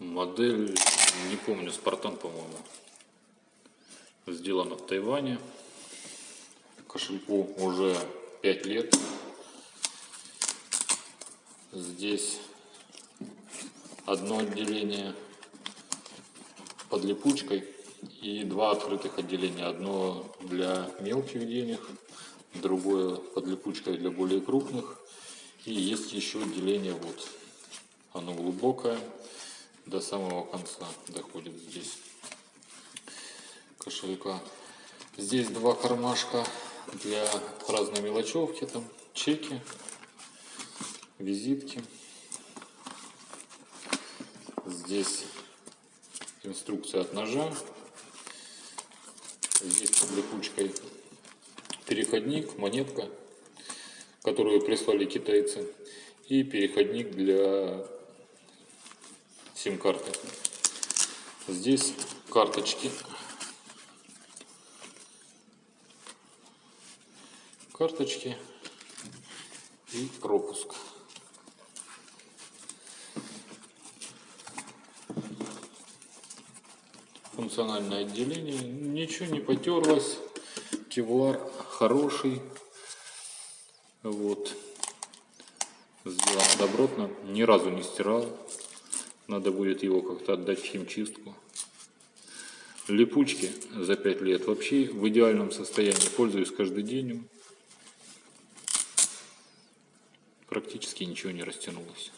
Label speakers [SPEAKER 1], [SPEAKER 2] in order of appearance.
[SPEAKER 1] Модель, не помню, Спартан, по-моему. Сделана в Тайване. Кошельку уже 5 лет. Здесь одно отделение под липучкой и два открытых отделения. Одно для мелких денег, другое под липучкой для более крупных. И есть еще отделение вот. Оно глубокое, до самого конца доходит здесь кошелька. Здесь два кармашка для разной мелочевки, там чеки, визитки. Здесь инструкция от ножа. Здесь под липучкой переходник, монетка, которую прислали китайцы. И переходник для сим-карты. Здесь карточки. Карточки и пропуск. функциональное отделение. Ничего не потерлось. Кевлар хороший. Вот. Сделано добротно. Ни разу не стирал. Надо будет его как-то отдать в химчистку. Липучки за 5 лет вообще в идеальном состоянии. Пользуюсь каждый день. Практически ничего не растянулось.